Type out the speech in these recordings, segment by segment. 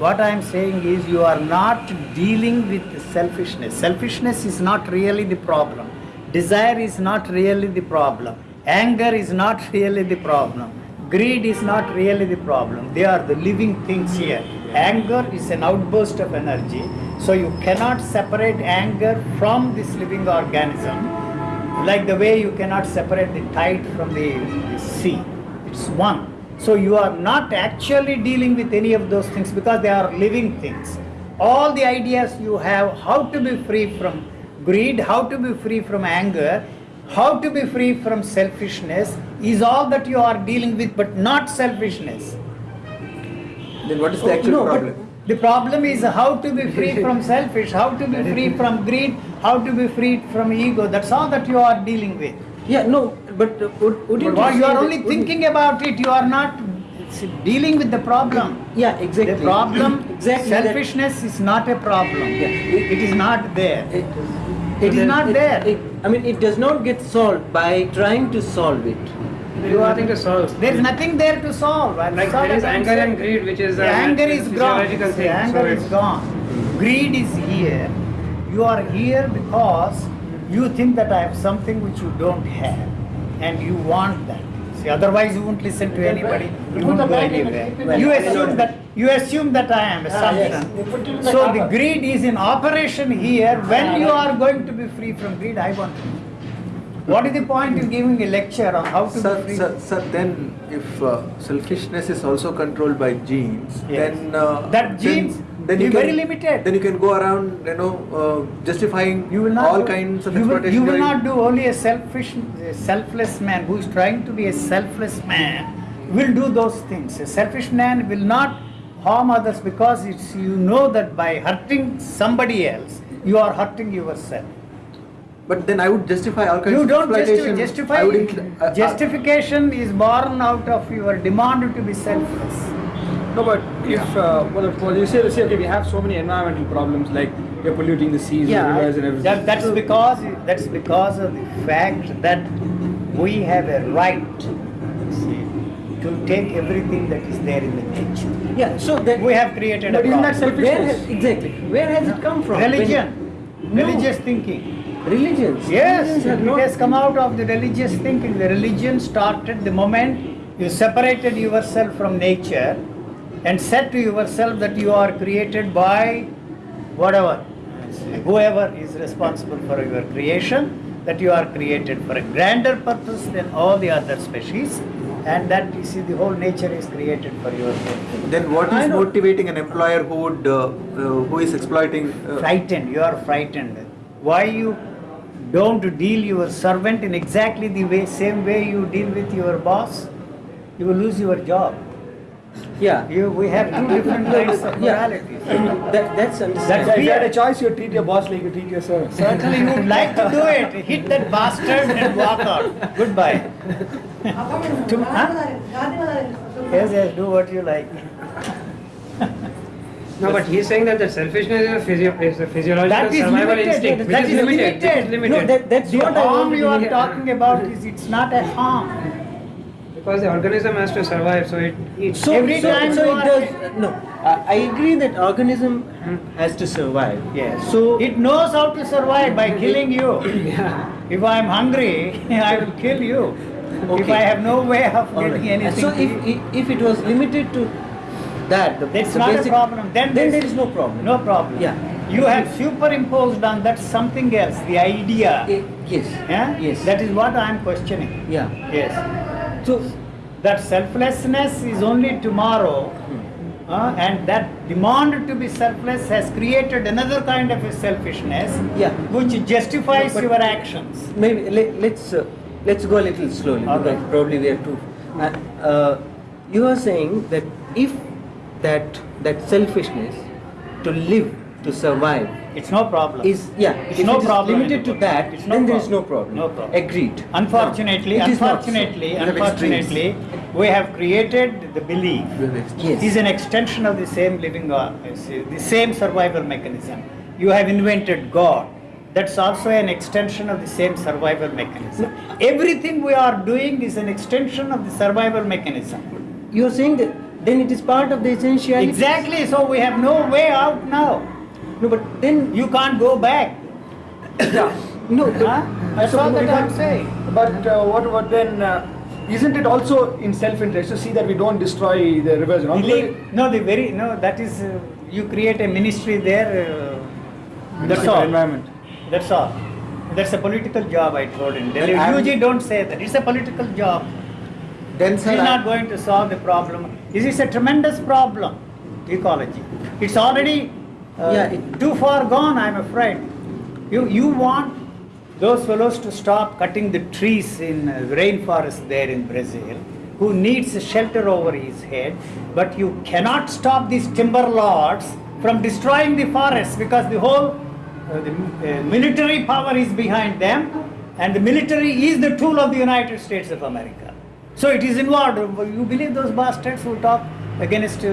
what I am saying is you are not dealing with selfishness. Selfishness is not really the problem. Desire is not really the problem. Anger is not really the problem. Greed is not really the problem. They are the living things here. Anger is an outburst of energy. So you cannot separate anger from this living organism like the way you cannot separate the tide from the, the sea. It's one. So you are not actually dealing with any of those things because they are living things. All the ideas you have how to be free from greed, how to be free from anger, how to be free from selfishness is all that you are dealing with, but not selfishness. Then what is the actual no, problem? The problem is how to be free from selfish, how to be free from greed, how to be free from ego. That's all that you are dealing with. Yeah, no, but uh, would, wouldn't But you you say are that- only wouldn't- thinking about it, you are not dealing with the problem. Yeah, exactly. The problem, exactly. selfishness is not a problem. Yeah. It is not there. It, It is not there. it- I mean, it does not get solved by trying to solve it. There is nothing to solve. There is nothing there to solve. I'm Like there is anger and greed, which is The a anger is gone. physiological The thing. anger so is gone. Greed is here. You are here because you think that I have something which you don't have, and you want that. See, otherwise you won't listen to anybody. You won't go anywhere. You assume that you assume that I am a assumption. So the greed is in operation here. When you are going to be free from greed, I want to. What is the point in giving a lecture on how to Sir, be free? sir, sir, then if uh, selfishness is also controlled by genes, Yes. then uh, That then- genes then you can, very limited. Then you can go around, you know, uh, justifying You will not all do- kinds of you will, you will not do only a selfish, a selfless man who is trying to be a selfless man will do those things. A selfish man will not harm others because it's you know that by hurting somebody else you are hurting yourself. But then I would justify all kinds You of don't exploitation. justify. I would justify uh, uh, justification is born out of your demand to be selfless. No, but if uh, well, well, you say, say, okay, we have so many environmental problems like we're polluting the seas, the Yeah, rivers, and everything. That, that's because that's because of the fact that we have a right to take everything that is there in the nature. Yeah, so that We have created a But isn't that selfishness? exactly where has it come from? Religion, No. religious thinking. religions. Yes, Religions it has come out of the religious thinking. The religion started the moment you separated yourself from nature and said to yourself that you are created by whatever, whoever is responsible for your creation, that you are created for a grander purpose than all the other species, and that you see the whole nature is created for your benefit. Then what is motivating an employer who would uh, uh, who is exploiting? Uh, frightened you are frightened why you don't deal your servant in exactly the way same way you deal with your boss you will lose your job Yeah. you we have two different kinds of Yeah. moralities That, that's understandable. Yeah, if you had a choice, you'd treat your boss like you treat your servant. certainly you would like to do it hit that bastard and walk out goodbye To- huh? yes yes do what you like No, but he's saying that the selfishness is a, physio- is a physiological that is survival limited instinct, which that is is limited. which is limited limited. No, that, that's the what harm wanted you are talking about is it's not a harm Because the organism has to survive, so it eats. So, Every so, time so it does. No, I I agree that organism has to survive. Yes. So it knows how to survive by killing you. Yeah. If I am hungry, I will kill you. okay. If I have no way of All getting right. anything, So if, if if it was limited to that, the, that's the not a problem. Then, then there's no problem. no problem. Yeah. You have superimposed on that something else, the idea. Eh, yes. Yeah? Yes. That is what I am questioning. yeah. Yes. So That selflessness is only tomorrow. Hmm. uh, and that demand to be selfless has created another kind of a selfishness Yeah. which justifies your actions. maybe let, let's uh, let's go a little slowly All because right. probably we are too. Uh, uh, you are saying that if that that selfishness to live to survive It's no problem. is yeah It's if no it problem limited to that It's no then there is no problem. No problem. Agreed. Unfortunately, No, not so. unfortunately, We have unfortunately, we have created the belief. Yes. is an extension of the same living, uh, the same survival mechanism. You have invented God. That's also an extension of the same survival mechanism. Everything we are doing is an extension of the survival mechanism. You are saying that then it is part of the essentiality. Exactly, so we have no way out now. No, but then You can't go back. Yeah. no. but- Huh? That's So all that I'm saying. But uh, what what then? Uh, isn't it also in self-interest to see that we don't destroy the rivers? and all? No, the very, no, that is, uh, you create a ministry there, uh, that's all. Environment. That's all. That's a political job, I told him. I'm- don't say that, it's a political job. Then sir, sir, not going to solve the problem. This is a tremendous problem, ecology. It's already uh, Yeah, it- too far gone, I'm afraid. You, you want those fellows to stop cutting the trees in uh, rainforest there in Brazil, who needs a shelter over his head, but you cannot stop these timber lords from destroying the forest because the whole uh, the uh, military power is behind them, and the military is the tool of the United States of America. So it is involved. You believe those bastards who talk against uh,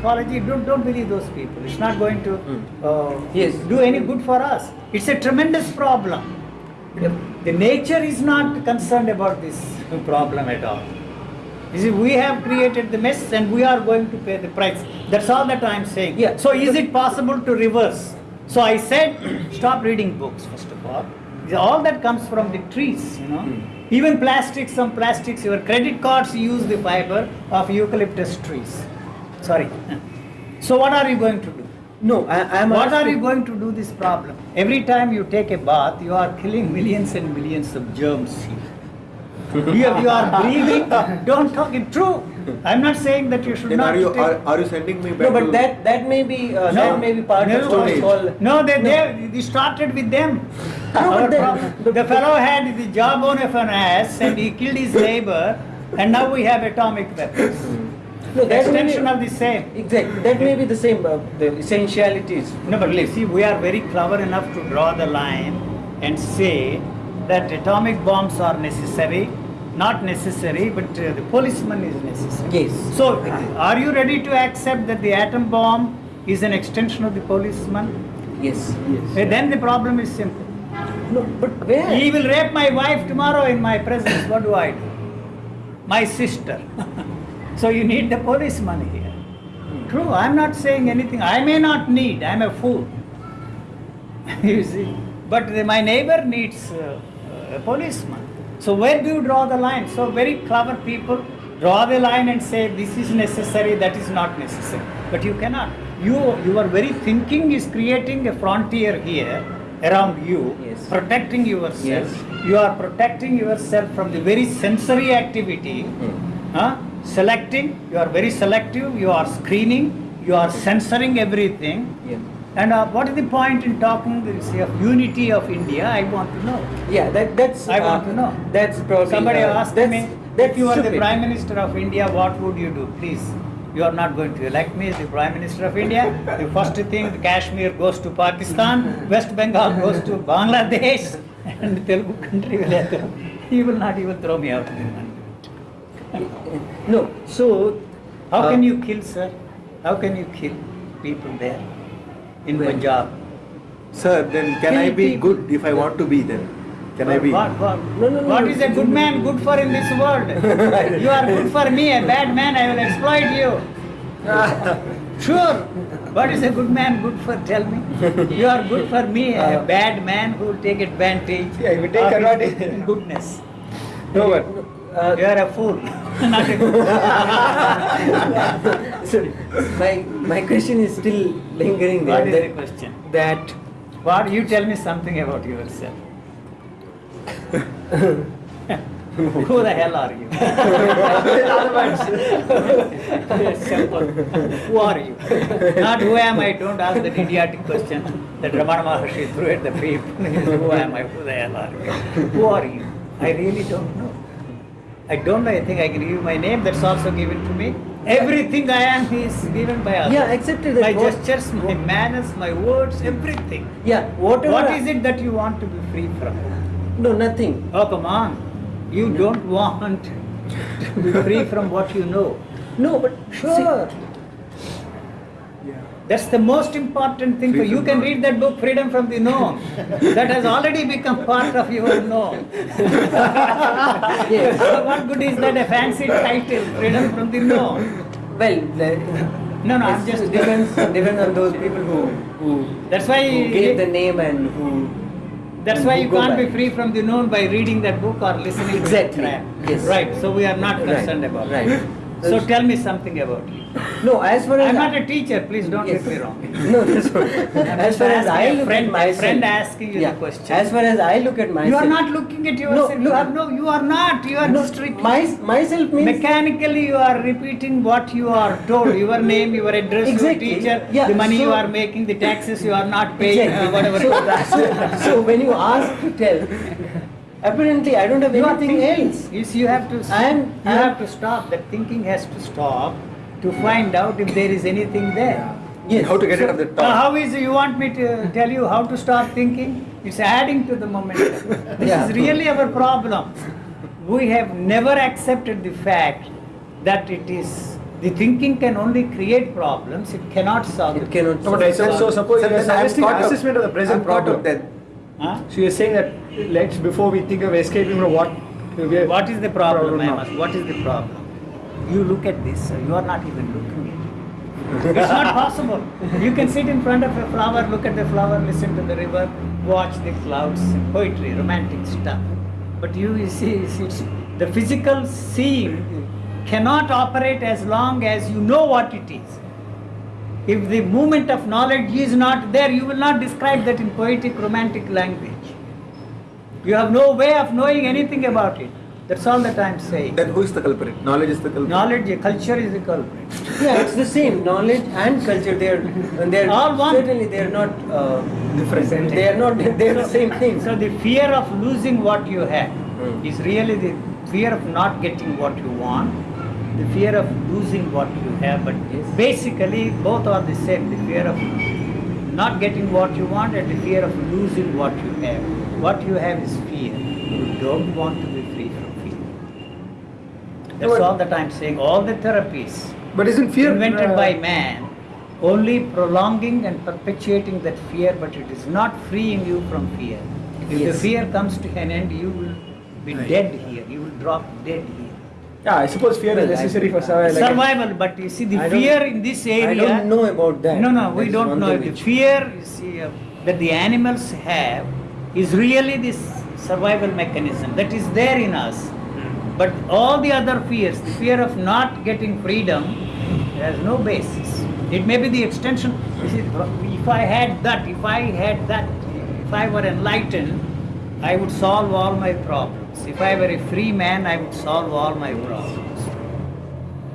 ecology? Don't, don't believe those people. It's not going to uh, Yes. do any good for us. It's a tremendous problem. The nature is not concerned about this problem at all. You see, we have created the mess and we are going to pay the price. That's all that I am saying. Yeah. So is it possible to reverse? So I said, stop reading books first of all. All that comes from the trees, you know. Even plastics, some plastics, your credit cards use the fiber of eucalyptus trees. Sorry. So what are you going to do? no, I, I am. What are asking- you going to do this problem? Every time you take a bath, you are killing millions and millions of germs you, you are breathing. Don't talk it true. I'm not saying that you should then not. are you take- are, are you sending me back No, but to that that may be uh, No. that may be part No, of what is no. called. No, they, they, they started with them. No, Our but then- the fellow had the jawbone of an ass and he killed his neighbor, and now we have atomic weapons. No, that may Extension be- of the same. Exactly, that may be the same. Uh, the essentialities. No, but you see, we are very clever enough to draw the line and say that atomic bombs are necessary, not necessary, but uh, the policeman is necessary. Yes. So, are you ready to accept that the atom bomb is an extension of the policeman? Yes. Eh, Then the problem is simple. No, but where? He will rape my wife tomorrow in my presence. What do I do? My sister. so you need the policeman here. True, I'm not saying anything. I may not need, I'm a fool. you see. But the- my neighbor needs uh, a policeman. So where do you draw the line? So very clever people draw the line and say this is necessary, that is not necessary. But you cannot. You, your very thinking is creating a frontier here around you, Yes. protecting yourself. Yes. You are protecting yourself from the very sensory activity. Huh? Selecting, you are very selective, you are screening, you are censoring everything. Yeah. And uh, what is the point in talking of unity of India? I want to know. Yeah, that that's. I want uh, to know. That's probably. Somebody uh, asked me, that's if you are the. Prime Minister of India, what would you do? Please, you are not going to elect me as the Prime Minister of India. The first thing, the Kashmir goes to Pakistan, West Bengal goes to Bangladesh, and Telugu country will He will not even throw me out of the country. No, so. How uh, can you kill, sir? How can you kill people there in Where? Punjab? Sir, then can Can I be take- good if I want to be then? Can I be? What, what, No, no, no, what is a good man good for in this world? you are good for me, a bad man, I will exploit you. Sure. What is a good man good for? Tell me. You are good for me, a Uh, bad man who will take advantage. Yeah, he will take advantage. Goodness. No, but Uh, You are a fool, not a good sorry, my my question is still lingering there. What is the that, question? that What? You tell me something about yourself. Who the hell are you? Simple. Who are you? Not who am I? Don't ask that idiotic question that Ramana Maharshi threw at the people. who am I? Who the hell are you? Who are you? I really don't know. I don't know. I think I can give you my name. That's also given to me. Everything I am is given by others. Yeah, except that My what- gestures, my manners, my words, everything. yeah, whatever. What is it that you want to be free from? No, nothing. Oh, come on. You don't want to be free from what you know. No, but Sure. That's the most important thing. For Free you can read that book, Freedom from the Known. that has already become part of your known. Yes. what good is that a fancy title, Freedom from the Known? Well, the, No, no, I'm just- depends depends on those people who who, That's why who gave the name and who. That's why you can't by. be free from the known by reading that book or listening Exactly. to that crap. Yes. Right. So we are not Right. concerned about Right. So tell me something about you. No, as far as I'm not a teacher. Please don't Yes. get me wrong. No, that's. As far as I look friend- at my myself, friend asking you the question. As far as I look at myself, You are not looking at yourself. look- have no. You are not. You are no, repeating. my, myself means Mechanically, you are repeating what you are told. Your name, your address, Exactly. your teacher, Yeah, the money you are making, the taxes you are not paying, Exactly. uh, whatever. So, so, so when you ask to tell, apparently I don't have you anything else. You you have to. I am- You I am- have to stop. That thinking has to stop to find out if there is anything there. Yes. How to get rid of the Now, thought? how is you want me to tell you how to stop thinking? It's adding to the momentum. This Yeah. is really our problem. We have never accepted the fact that it is the thinking can only create problems. It cannot solve. It cannot No, but I so suppose Sir, you are then I'm suggesting assessment of the present I'm problem. then. Huh? So you're saying that let's before we think of escaping from what What is the problem? Problem I now. must. What is the problem? You look at this. sir, You are not even looking at it. It's not possible. You can sit in front of a flower, look at the flower, listen to the river, watch the clouds, poetry, romantic stuff. But you, you see, it's, it's the physical seeing cannot operate as long as you know what it is. If the movement of knowledge is not there, you will not describe that in poetic, romantic language. You have no way of knowing anything about it. That's all that I'm saying. Then who is the culprit? Knowledge is the culprit. Knowledge, culture is the culprit. Yeah, it's the same. Knowledge and culture, they're, they're All one. certainly they're not uh, different. They are not. They're the same thing. So the fear of losing what you have Hmm. is really the fear of not getting what you want, the fear of losing what you have. But Yes. basically, both are the same. The fear of not getting what you want and the fear of losing what you have. What you have is fear. You don't want to be free from fear. That's but- all that I'm saying. All the therapies But isn't fear invented uh, by man only prolonging and perpetuating that fear, but it is not freeing you from fear. If the fear comes to an end, you will be dead here. You will drop dead here. Yeah, I suppose fear Well, is I- necessary for survival. like- Survival, but you see the I fear in this area. I don't know about that. No, no, we don't know. thing The fear you see, uh, that the animals have is really this survival mechanism that is there in us. But all the other fears, the fear of not getting freedom, has no basis. It may be the extension. You see, if I had that, if I had that, if I were enlightened, I would solve all my problems. If I were a free man, I would solve all my problems.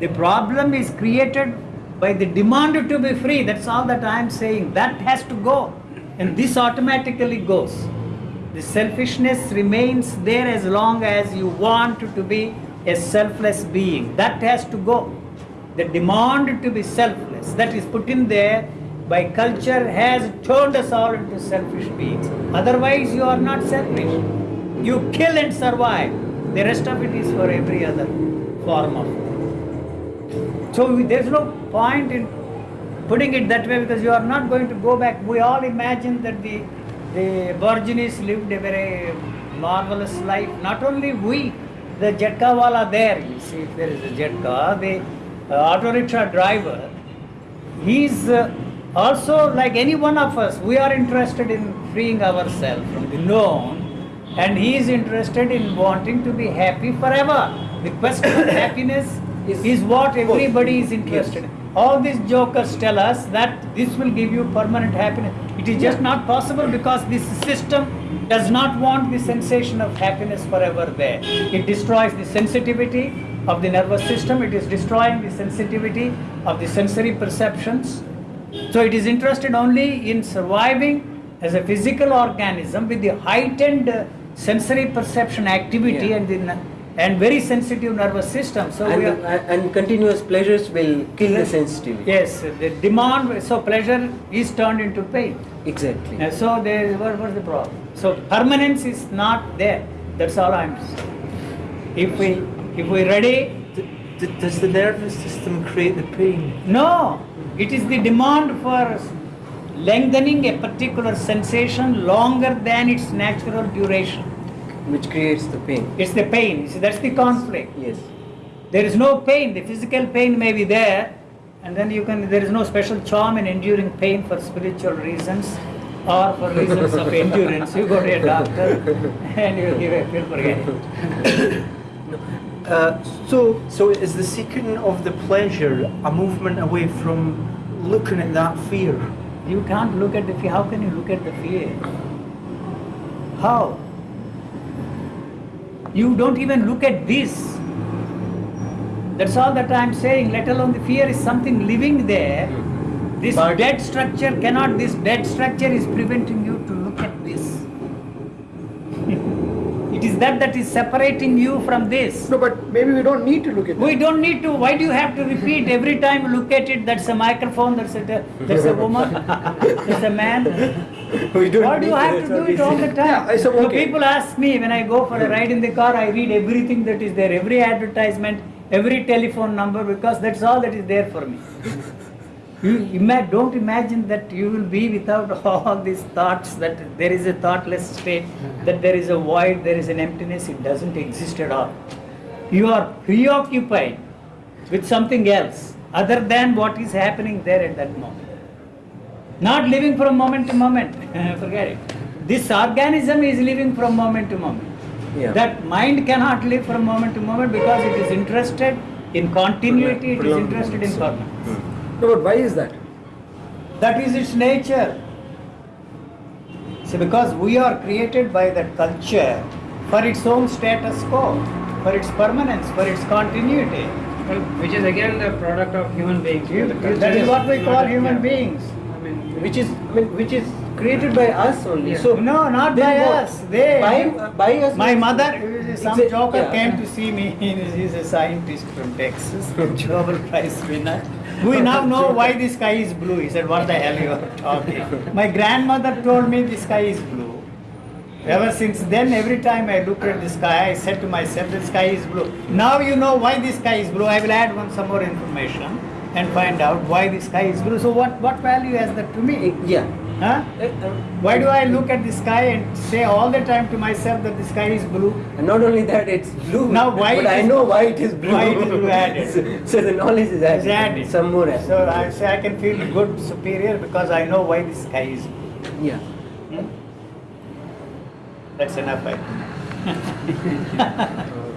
The problem is created by the demand to be free. That's all that I am saying. That has to go. And this automatically goes. The selfishness remains there as long as you want to be a selfless being. That has to go. The demand to be selfless that is put in there by culture has turned us all into selfish beings. Otherwise, you are not selfish. You kill and survive. The rest of it is for every other form of so there's no point in putting it that way because you are not going to go back. We all imagine that the the Aborigines lived a very marvelous life. Not only we, the Jetka wala there, you see, if there is a Jetka, the uh, auto rickshaw driver, he's uh, also like any one of us. We are interested in freeing ourselves from the known, and he is interested in wanting to be happy forever. The question of happiness Is- is what everybody is interested in. All these jokers tell us that this will give you permanent happiness. It is just not possible because this system does not want the sensation of happiness forever there. It destroys the sensitivity of the nervous system, it is destroying the sensitivity of the sensory perceptions. So it is interested only in surviving as a physical organism with the heightened sensory perception activity Yeah. and the and very sensitive nervous system. So and, we are, the- and continuous pleasures will kill the sensitivity. yes, the demand. So pleasure is turned into pain. Exactly. Uh, so there, what was the problem? So permanence is not there. That's all I'm saying. If we if we ready, D- d- Does the nervous system create the pain? no, it is the demand for lengthening a particular sensation longer than its natural duration. Which creates the pain. It's the pain. See, that's the conflict. Yes. There is no pain. The physical pain may be there, and then you can. There is no special charm in enduring pain for spiritual reasons or for reasons of endurance. You go to a doctor and you give a pill, forget it. Uh, so So is the seeking of the pleasure a movement away from looking at that fear? You can't look at the fear. How can you look at the fear? How? You don't even look at this. That's all that I'm saying, let alone the fear is something living there. This But- dead structure cannot, this dead structure is preventing you to look at this. it is that that is separating you from this. No, but maybe we don't need to look at it. We don't need to. Why do you have to repeat every time you look at it? That's a microphone. That's a that's a woman. That's a man. we don't Why do you have to- do it all the time? Yeah, I So okay. people ask me when I go for a ride in the car, I read everything that is there, every advertisement, every telephone number, because that's all that is there for me. You ima- don't imagine that you will be without all these thoughts, that there is a thoughtless state, that there is a void, there is an emptiness, it doesn't exist at all. You are preoccupied with something else other than what is happening there at that moment. Not living from moment to moment, forget it. This organism is living from moment to moment. Yeah. That mind cannot live from moment to moment because it is interested in continuity, it is interested in permanence. Hmm. No, but why is that? That is its nature. See, because we are created by that culture for its own status quo, for its permanence, for its continuity. Well, which is again the product of human beings. You- That is what we call human yeah. beings. I mean, which is I mean, which is created by us only. Yeah. So No, not by what? us. They by by us. My mother, some Exa- joker yeah. came to see me. He's a scientist from Texas, Nobel Prize winner. We now know why the sky is blue. He said, "What the hell you are talking?" My grandmother told me the sky is blue. Ever since then, every time I look at the sky, I said to myself, "The sky is blue." Now you know why the sky is blue. I will add one some more information and find out why the sky is blue. So what what value has that to me? Yeah. Huh? Uh, uh, Why do I look at the sky and say all the time to myself that the sky is blue? And not only that, it's blue. Now why But I know why it is blue. why it is blue added. so, so the knowledge is added. Is added. Some more added. So I say I can feel good, superior because I know why the sky is blue. yeah. Hmm? That's enough, I think.